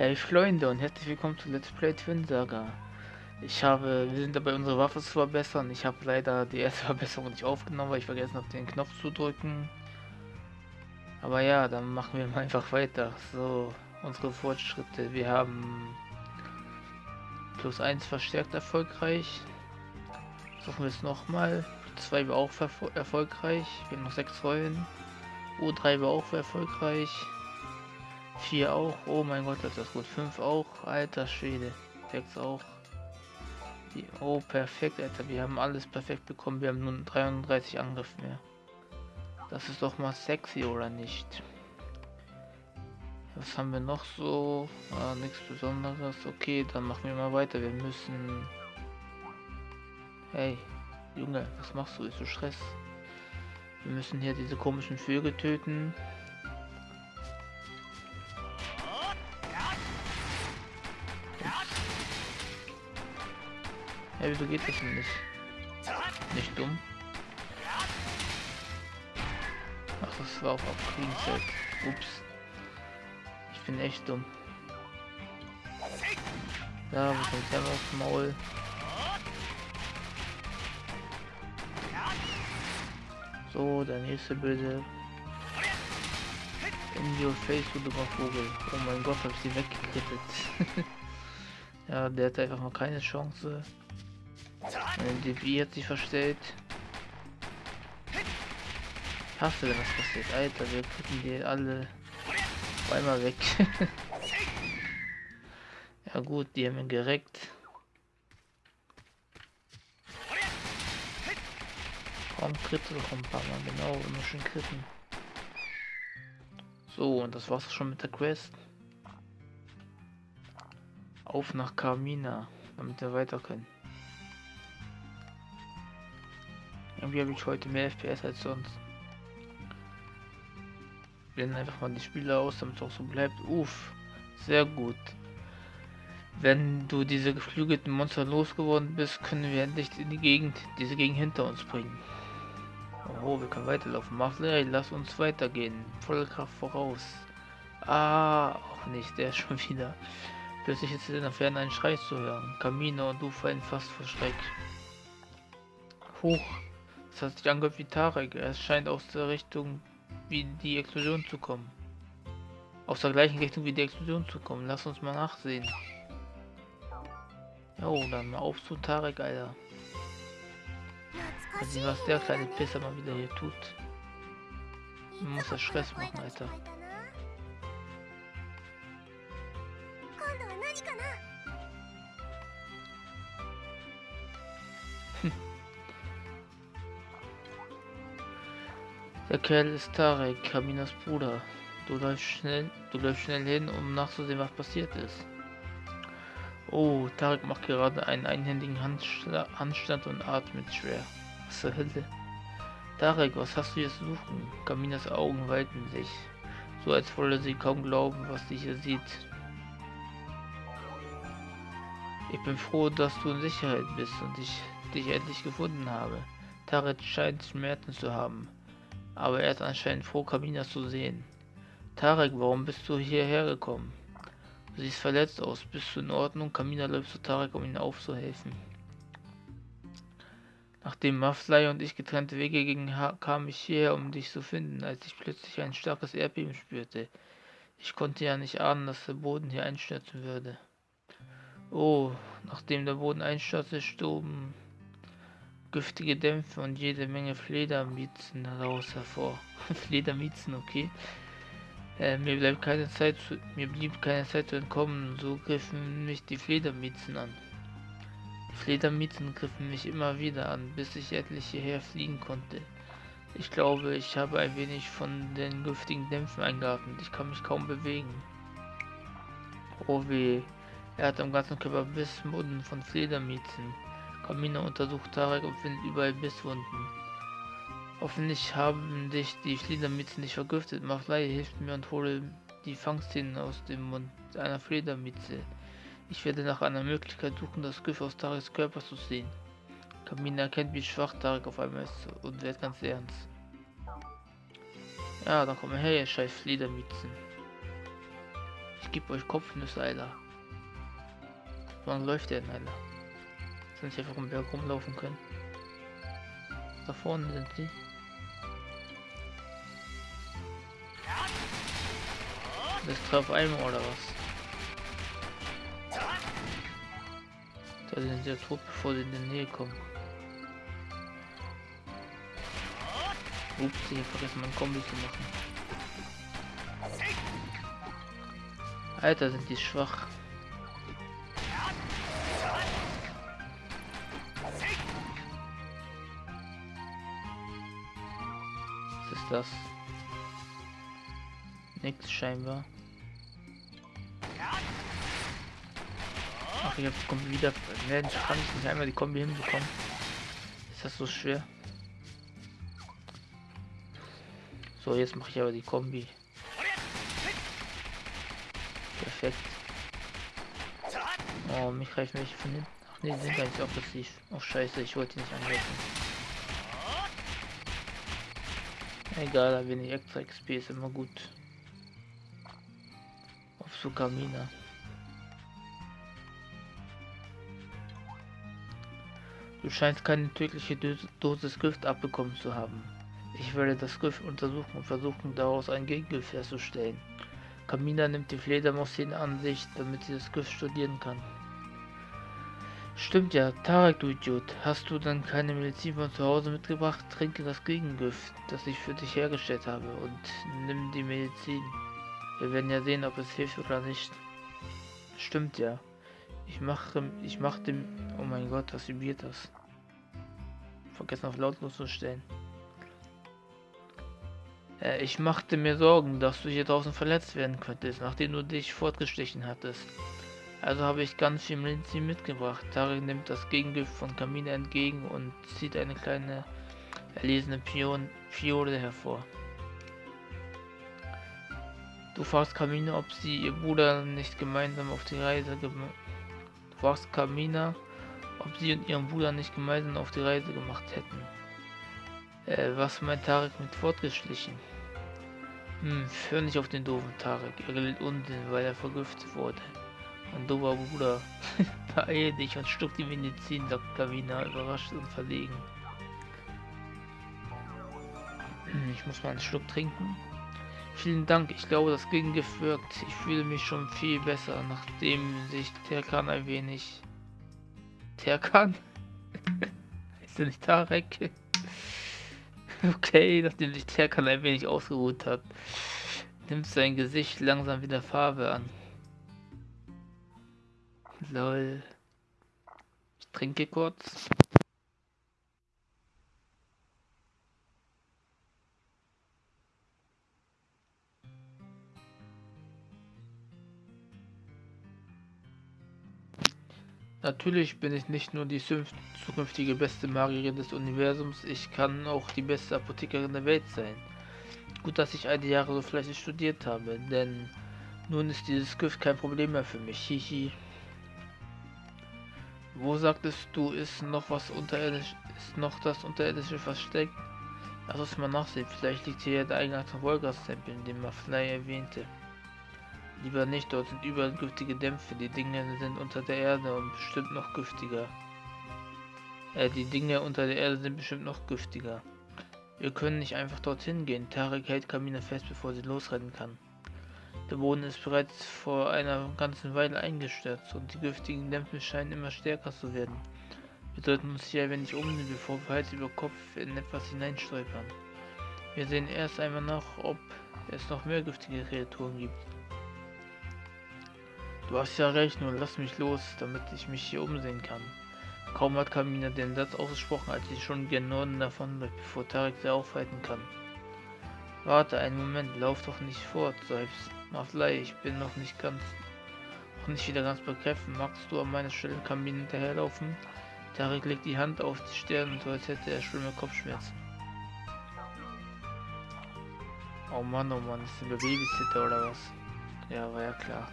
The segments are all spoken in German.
Hey Freunde und herzlich willkommen zu Let's Play Twin Saga. Ich habe, wir sind dabei unsere Waffe zu verbessern. Ich habe leider die erste Verbesserung nicht aufgenommen, weil ich vergessen habe den Knopf zu drücken. Aber ja, dann machen wir mal einfach weiter. So, unsere Fortschritte. Wir haben plus 1 verstärkt erfolgreich. Suchen wir es nochmal. 2 war auch erfolgreich. Wir haben noch 6 Rollen. U3 war auch erfolgreich. 4 auch. Oh mein Gott, das ist gut. 5 auch. Alter Schwede. 6 auch. Die, oh, perfekt, Alter. Wir haben alles perfekt bekommen. Wir haben nun 33 Angriff mehr. Das ist doch mal sexy, oder nicht? Was haben wir noch so? Ah, nichts Besonderes. Okay, dann machen wir mal weiter. Wir müssen... Hey, Junge, was machst du? Ist du Stress? Wir müssen hier diese komischen Vögel töten. Hey, wieso geht das denn nicht? Nicht dumm. Ach, das war auch auf Kriegenzeit. Ups. Ich bin echt dumm. Da, wo kommt der aufs Maul? So, der nächste böse. In your face, du dummer Vogel. Oh mein Gott, hab ich sie weggekrittet. ja, der hat einfach mal keine Chance. Mein DB hat sich verstellt. Ich hasse, wenn das passiert. Alter, wir kriegen die alle einmal weg. ja gut, die haben ihn gereckt. Komm, kritte doch ein paar Mal, genau, immer schön kritten. So, und das war's schon mit der Quest. Auf nach Carmina, damit wir weiter können. Irgendwie habe ich heute mehr FPS als sonst. Blenden einfach mal die Spiele aus, damit es auch so bleibt. Uff, sehr gut. Wenn du diese geflügelten Monster losgeworden bist, können wir endlich in die Gegend, diese Gegend hinter uns bringen. Oh, wir können weiterlaufen. Marley, lass uns weitergehen. Volle Kraft voraus. Ah, auch nicht, der ist schon wieder. Plötzlich ist in der Ferne ein Schrei zu hören. Camino und du fallen fast vor Schreck. Hoch. Das hat sich angehört wie Tarek. Es scheint aus der Richtung wie die Explosion zu kommen. Aus der gleichen Richtung wie die Explosion zu kommen. Lass uns mal nachsehen. Jo, dann mal auf zu Tarek, Alter. Mal sehen, was der kleine Pisser mal wieder hier tut. Man muss das Stress machen, Alter. Der Kerl ist Tarek, Kaminas Bruder. Du läufst schnell, du läufst schnell hin, um nachzusehen, was passiert ist. Oh, Tarek macht gerade einen einhändigen Handschla Handstand und atmet schwer. Was zur Hölle? Tarek, was hast du hier zu suchen? Kaminas Augen weiten sich, so als wolle sie kaum glauben, was sie hier sieht. Ich bin froh, dass du in Sicherheit bist und ich dich endlich gefunden habe. Tarek scheint Schmerzen zu haben aber er ist anscheinend froh, Kamina zu sehen. Tarek, warum bist du hierher gekommen? Du siehst verletzt aus. Bist du in Ordnung? Kamina läuft zu Tarek, um ihm aufzuhelfen. Nachdem Maflai und ich getrennte Wege gingen, kam ich hierher, um dich zu finden, als ich plötzlich ein starkes Erdbeben spürte. Ich konnte ja nicht ahnen, dass der Boden hier einstürzen würde. Oh, nachdem der Boden einstürzte, stoben giftige Dämpfe und jede Menge Fledermiezen daraus hervor. Fledermiezen, okay. Äh, mir bleibt keine Zeit zu, mir blieb keine Zeit zu entkommen, so griffen mich die Fledermiezen an. Die Fledermiezen griffen mich immer wieder an, bis ich endlich hierher fliegen konnte. Ich glaube, ich habe ein wenig von den giftigen Dämpfen eingeatmet. Ich kann mich kaum bewegen. Oh weh. Er hat am ganzen Körper Bissmunden von Fledermiezen. Kamina untersucht Tarek und findet überall Bisswunden. Hoffentlich haben dich die Fledermitzen nicht vergiftet. Maflei hilft mir und hole die Fangszenen aus dem Mund einer Fledermitze. Ich werde nach einer Möglichkeit suchen, das Gift aus Tareks Körper zu sehen. Kamina erkennt, wie schwach Tarek auf einmal ist und wird ganz ernst. Ja, dann komm her, ihr scheiß Fledermitzen. Ich gebe euch Kopfnüsse, Alter. Wann läuft der denn, Alter? Dass wir einfach im Berg rumlaufen können. Da vorne sind sie. Das traf einmal oder was? Da sind sie ja tot, bevor sie in die Nähe kommen. Ups, ich hab vergessen, mein Kombi zu machen. Alter, sind die schwach. Das? Nix scheinbar. Ach, die Kombi wieder. Kann ich nicht einmal die Kombi hinbekommen? Ist das so schwer? So, jetzt mache ich aber die Kombi. Perfekt. Oh, mich greifen welche von hinten. Ach nee, sind gar nicht aggressiv. Oh scheiße, ich wollte nicht angreifen. Egal, wenig extra XP ist immer gut. Auf Sukamina. Du scheinst keine tödliche Dosis Gift abbekommen zu haben. Ich werde das Gift untersuchen und versuchen, daraus ein Gegengift herzustellen. Kamina nimmt die Fledermaus in Ansicht, damit sie das Gift studieren kann. Stimmt ja, Tarek, du Idiot. Hast du dann keine Medizin von zu Hause mitgebracht? Trinke das Gegengift, das ich für dich hergestellt habe und nimm die Medizin. Wir werden ja sehen, ob es hilft oder nicht. Stimmt ja. Ich mache, ich mache dem, oh mein Gott, was vibriert das? Vergessen auf lautlos zu stellen. Äh, ich machte mir Sorgen, dass du hier draußen verletzt werden könntest, nachdem du dich fortgestechen hattest. Also habe ich ganz viel Medizin mitgebracht. Tarek nimmt das Gegengift von Kamine entgegen und zieht eine kleine erlesene Pion Fiole hervor. Du fragst Kamine, ob sie ihr Bruder nicht gemeinsam auf die Reise gemacht fragst Kamina, ob sie und ihren Bruder nicht gemeinsam auf die Reise gemacht hätten. Äh, was meint Tarek mit fortgeschlichen? Hm, hör nicht auf den doofen Tarek. Er gilt Unsinn, weil er vergiftet wurde. Mein doofer Bruder. Beeil dich und stuck die Medizin, sagt Kamina, überrascht und verlegen. Ich muss mal einen Schluck trinken. Vielen Dank, ich glaube, das Gegengift wirkt. Ich fühle mich schon viel besser, nachdem sich Terkan ein wenig... Terkan? ist er nicht Tarek? okay, nachdem sich Terkan ein wenig ausgeruht hat, nimmt sein Gesicht langsam wieder Farbe an. Lol. Ich trinke kurz. Natürlich bin ich nicht nur die zukünftige beste Magierin des Universums, ich kann auch die beste Apothekerin der Welt sein. Gut, dass ich eine Jahre so fleißig studiert habe, denn nun ist dieses Gift kein Problem mehr für mich. Hihi. Wo sagtest du, ist noch was unterirdisch, ist noch das unterirdische versteckt? Lass uns mal nachsehen, vielleicht liegt hier der eigenartige Wolgas-Tempel, den Maflei erwähnte. Lieber nicht, dort sind überall giftige Dämpfe. Die Dinge sind unter der Erde und bestimmt noch giftiger. Äh, die Dinge unter der Erde sind bestimmt noch giftiger. Wir können nicht einfach dorthin gehen. Tarek hält Kamina fest, bevor sie losrennen kann. Der Boden ist bereits vor einer ganzen Weile eingestürzt und die giftigen Dämpfe scheinen immer stärker zu werden. Wir sollten uns hier ein wenig umsehen, bevor wir Hals über Kopf in etwas hineinstolpern. Wir sehen erst einmal nach, ob es noch mehr giftige Kreaturen gibt. Du hast ja recht, nun lass mich los, damit ich mich hier umsehen kann. Kaum hat Kamina den Satz ausgesprochen, als sie schon gen Norden davonläuft, bevor Tarek sie aufhalten kann. Warte einen Moment, lauf doch nicht fort, seufzt Maflei, ich bin noch nicht ganz, noch nicht wieder ganz begriffen. Magst du an meiner Stelle Kamina hinterherlaufen? Tarek legt die Hand auf die Stirn, so als hätte er schlimme Kopfschmerzen. Oh Mann, oh Mann, ist der Babysitter oder was? Ja, war ja klar.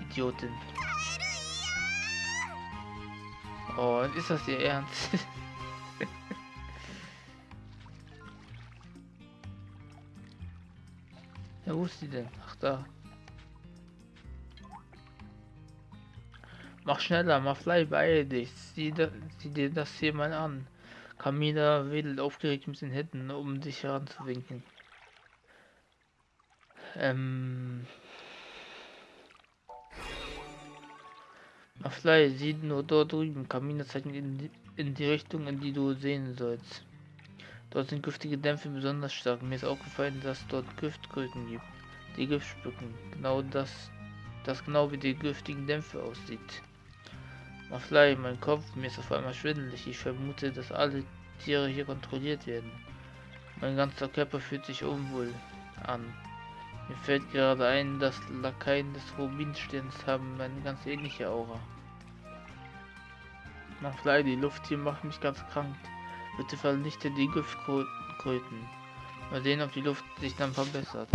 Idiotin. Oh, ist das ihr Ernst? ja, wo ist sie denn? Ach, da. Mach schneller, mach fly, beeil dich. Sieh, da, sieh dir das hier mal an. Camila wedelt aufgeregt mit den Händen, um dich heranzuwinken. Ähm. Maflei, sieh nur dort drüben. Camina zeigt in die, in die Richtung, in die du sehen sollst. Dort sind giftige Dämpfe besonders stark. Mir ist aufgefallen, dass dort Giftkröten gibt. Die Gift spucken. Genau das, das genau wie die giftigen Dämpfe aussieht. Maflei, mein Kopf, mir ist auf einmal schwindelig. Ich vermute, dass alle Tiere hier kontrolliert werden. Mein ganzer Körper fühlt sich unwohl an. Mir fällt gerade ein, dass Lakaien des Rubinsterns haben eine ganz ähnliche Aura. Maflei, die Luft hier macht mich ganz krank. Bitte vernichte die Giftkröten. Mal sehen, ob die Luft sich dann verbessert.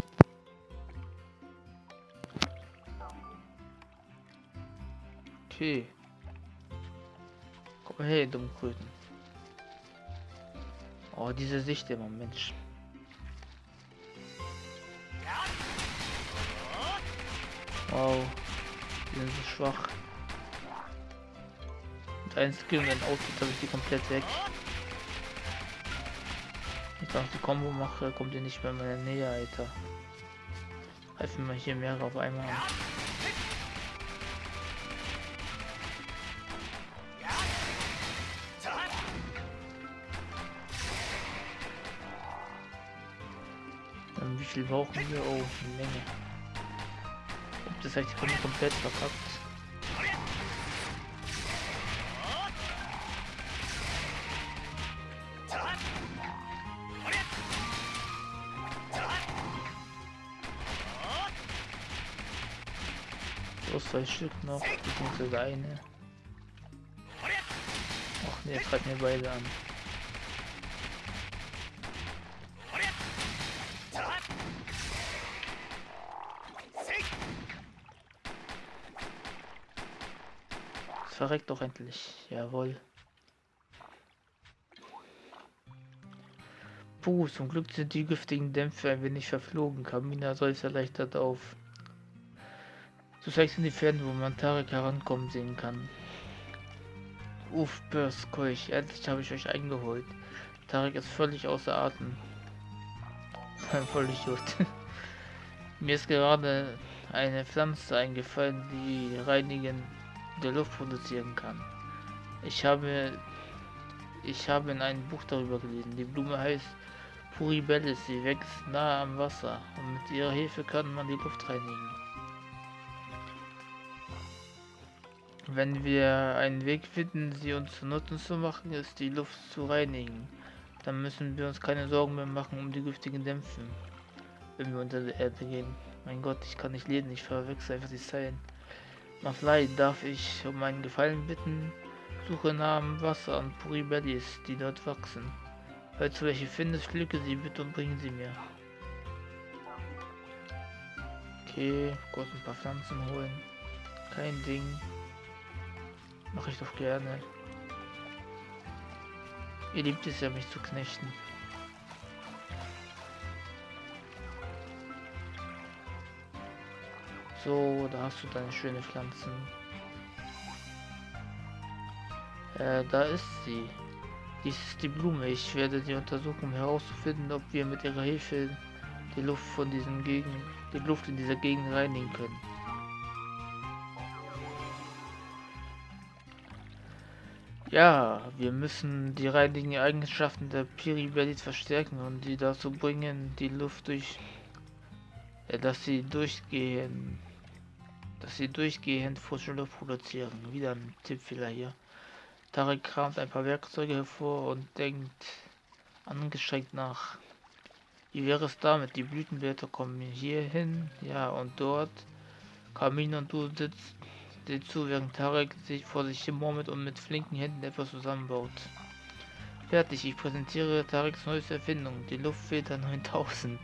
Okay. Komm her, Dummkröten. Oh, diese Sicht immer, Mensch. Wow. Die sind so schwach. Mit einem Skill und ein Outfit habe ich die komplett weg. Ich dachte, die Combo mache, kommt ihr nicht mehr in meine Nähe, Alter. Helfen wir hier mehrere auf einmal an. wie viel brauchen wir? Oh, eine Menge. Das heißt, ich komme komplett verkackt. Zwei Stück noch, beziehungsweise eine. Ach ne, jetzt mir beide an. verreckt doch endlich. Jawohl. Puh, zum Glück sind die giftigen Dämpfe ein wenig verflogen. Kamina soll es erleichtert auf. Zeigst in die Ferne, wo man Tarek herankommen sehen kann. Uff, Börskeuch, endlich habe ich euch eingeholt. Tarek ist völlig außer Atem. völlig gut. Mir ist gerade eine Pflanze eingefallen, die reinigen der Luft produzieren kann. Ich habe ich habe in einem Buch darüber gelesen. Die Blume heißt Puribellis. Sie wächst nahe am Wasser und mit ihrer Hilfe kann man die Luft reinigen. Wenn wir einen Weg finden, sie uns zu Nutzen zu machen, ist die Luft zu reinigen. Dann müssen wir uns keine Sorgen mehr machen um die giftigen Dämpfe, wenn wir unter der Erde gehen. Mein Gott, ich kann nicht lesen, ich verwechsel einfach die Zeilen. Maflei, darf ich um einen Gefallen bitten? Suche Namen Wasser und Puribellis, die dort wachsen. Falls du welche findest, pflücke sie bitte und bring sie mir. Okay, kurz ein paar Pflanzen holen. Kein Ding. Mache ich doch gerne. Ihr liebt es ja, mich zu knechten. So, da hast du deine schöne Pflanzen. Äh, da ist sie. Dies ist die Blume. Ich werde sie untersuchen, um herauszufinden, ob wir mit ihrer Hilfe die Luft von diesen Gegend, die Luft in dieser Gegend reinigen können. Ja, wir müssen die reinigen Eigenschaften der Piribellis verstärken und sie dazu bringen, die Luft durch, äh, dass sie durchgehen dass sie durchgehend frische Luft produzieren. Wieder ein Tippfehler hier. Tarek kramt ein paar Werkzeuge hervor und denkt angestrengt nach. Wie wäre es damit? Die Blütenblätter kommen hier hin, ja, und dort. Kamin und du sitzt dir zu, während Tarek sich vor sich hin murmelt und mit flinken Händen etwas zusammenbaut. Fertig, ich präsentiere Tareks neueste Erfindung, die Luftfilter 9000.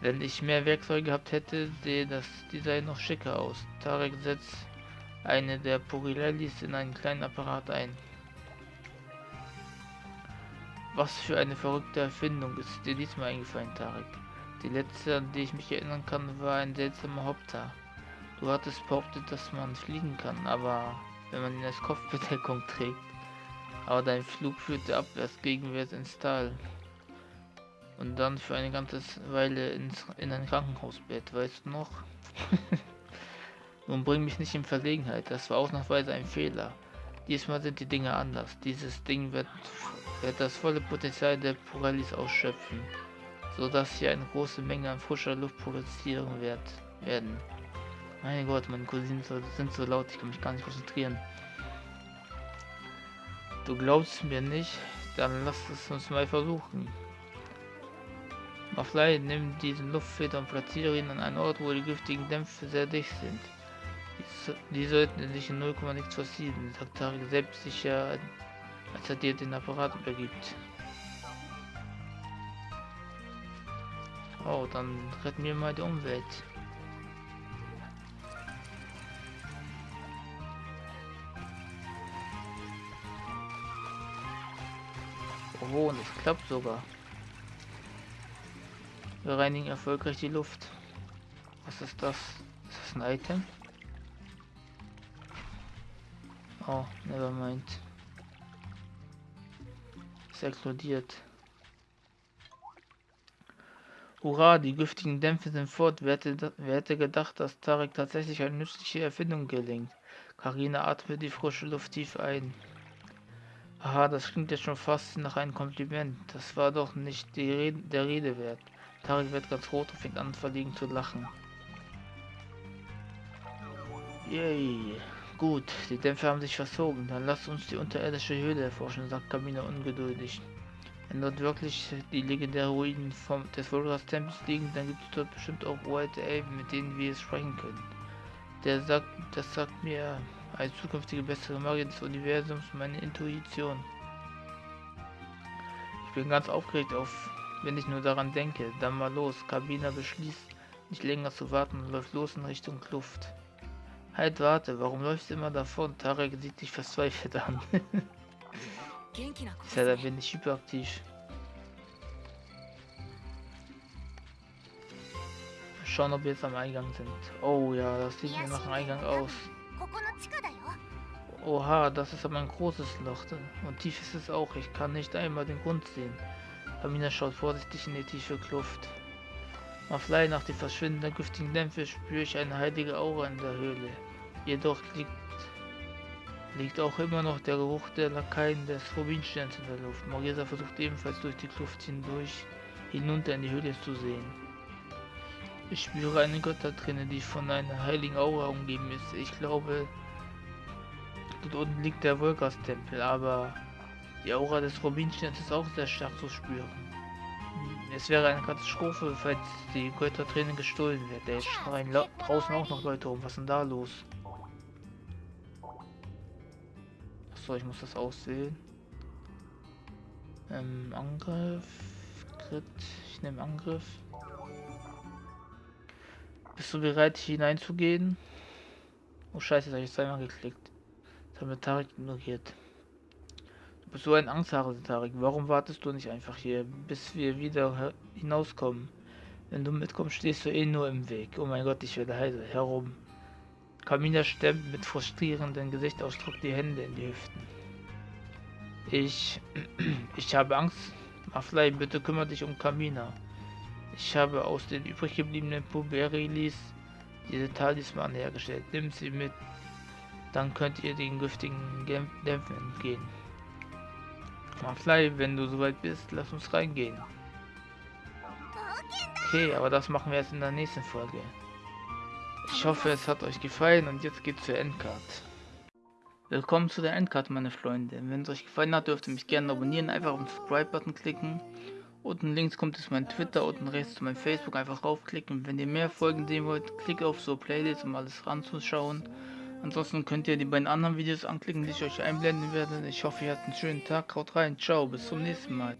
Wenn ich mehr Werkzeuge gehabt hätte, sehe das Design noch schicker aus. Tarek setzt eine der Purilellis in einen kleinen Apparat ein. Was für eine verrückte Erfindung ist dir diesmal eingefallen, Tarek? Die letzte, an die ich mich erinnern kann, war ein seltsamer Hopter. Du hattest behauptet, dass man fliegen kann, aber wenn man ihn als Kopfbedeckung trägt. Aber dein Flug führte abwärts gegenwärts ins Tal. Und dann für eine ganze Weile ins, in ein Krankenhausbett, weißt du noch? Nun bring mich nicht in Verlegenheit, das war ausnahmsweise ein Fehler. Diesmal sind die Dinge anders. Dieses Ding wird, wird das volle Potenzial der Puralis ausschöpfen, sodass sie eine große Menge an frischer Luft produzieren wird, werden. Mein Gott, meine Cousinen sind so laut, ich kann mich gar nicht konzentrieren. Du glaubst mir nicht? Dann lass es uns mal versuchen. Maflei, nimm diesen Luftfilter und platziere ihn an einen Ort, wo die giftigen Dämpfe sehr dicht sind. Die, die sollten sich in 0, nichts versieben, sagt Tarek selbstsicher, als er dir den Apparat übergibt. Oh, dann retten wir mal die Umwelt. Und es klappt sogar. Wir reinigen erfolgreich die Luft. Was ist das? Ist das ein Item? Oh, never mind. Es explodiert. Hurra, die giftigen Dämpfe sind fort. Wer hätte, wer hätte gedacht, dass Tarek tatsächlich eine nützliche Erfindung gelingt? Karina atmet die frische Luft tief ein. Aha, das klingt jetzt schon fast nach einem Kompliment. Das war doch nicht Rede, der Rede wert. Tarek wird ganz rot und fängt an verlegen zu lachen. Yay. Gut, die Dämpfe haben sich verzogen. Dann lasst uns die unterirdische Höhle erforschen, sagt Kamina ungeduldig. Wenn dort wirklich die legendären Ruinen vom, des Volgas Tempels liegen, dann gibt es dort bestimmt auch uralte Elben, mit denen wir sprechen können. Der sagt, das sagt mir als zukünftige bessere Magier des Universums meine Intuition. Ich bin ganz aufgeregt auf, wenn ich nur daran denke. Dann mal los. Kabina beschließt, nicht länger zu warten und läuft los in Richtung Kluft. Halt, warte, warum läufst du immer davon? Tarek sieht dich verzweifelt an. ist ja, bin ich hyperaktiv. Schauen, ob wir jetzt am Eingang sind. Oh ja, das sieht mir nach dem Eingang aus. Oha, das ist aber ein großes Loch. Und tief ist es auch. Ich kann nicht einmal den Grund sehen. Amina schaut vorsichtig in die tiefe Kluft. Auf Leih nach den verschwindenden giftigen Dämpfe spüre ich eine heilige Aura in der Höhle. Jedoch liegt, liegt auch immer noch der Geruch der Lakaien des Rubinsterns in der Luft. Marisa versucht ebenfalls durch die Kluft hindurch hinunter in die Höhle zu sehen. Ich spüre eine Götterträne, die von einer heiligen Aura umgeben ist. Ich glaube, Dort unten liegt der Volkas-Tempel, aber die Aura des Rubinsterns ist auch sehr stark zu spüren. Es wäre eine Katastrophe, falls die Götterträne gestohlen wird. Der schreien draußen auch noch Leute rum. Was ist denn da los? Achso, ich muss das auswählen. Ähm, Angriff. Crit. Ich nehme Angriff. Bist du bereit hineinzugehen? Oh scheiße, da habe ich zweimal geklickt. Das haben wir Tarek ignoriert. Du bist so ein Angsthase, Tarek. Warum wartest du nicht einfach hier, bis wir wieder hinauskommen? Wenn du mitkommst, stehst du eh nur im Weg. Oh mein Gott, ich werde heiser. Herum. Kamina stemmt mit frustrierendem Gesichtsausdruck die Hände in die Hüften. Ich... ich habe Angst. Maflei, bitte kümmere dich um Kamina. Ich habe aus den übrig gebliebenen Puberilis diese Talisman hergestellt. Nimm sie mit dann könnt ihr den giftigen Dämpfen entgehen. Fly, wenn du soweit bist, lass uns reingehen. Okay, aber das machen wir jetzt in der nächsten Folge. Ich hoffe, es hat euch gefallen und jetzt geht's zur Endcard. Willkommen zu der Endcard, meine Freunde. Wenn es euch gefallen hat, dürft ihr mich gerne abonnieren. Einfach auf den Subscribe-Button klicken. Unten links kommt es mein Twitter, unten rechts zu meinem Facebook. Einfach raufklicken. Wenn ihr mehr Folgen sehen wollt, klickt auf so Playlist, um alles ranzuschauen. Ansonsten könnt ihr die beiden anderen Videos anklicken, die ich euch einblenden werde. Ich hoffe, ihr habt einen schönen Tag. Haut rein. Ciao. Bis zum nächsten Mal.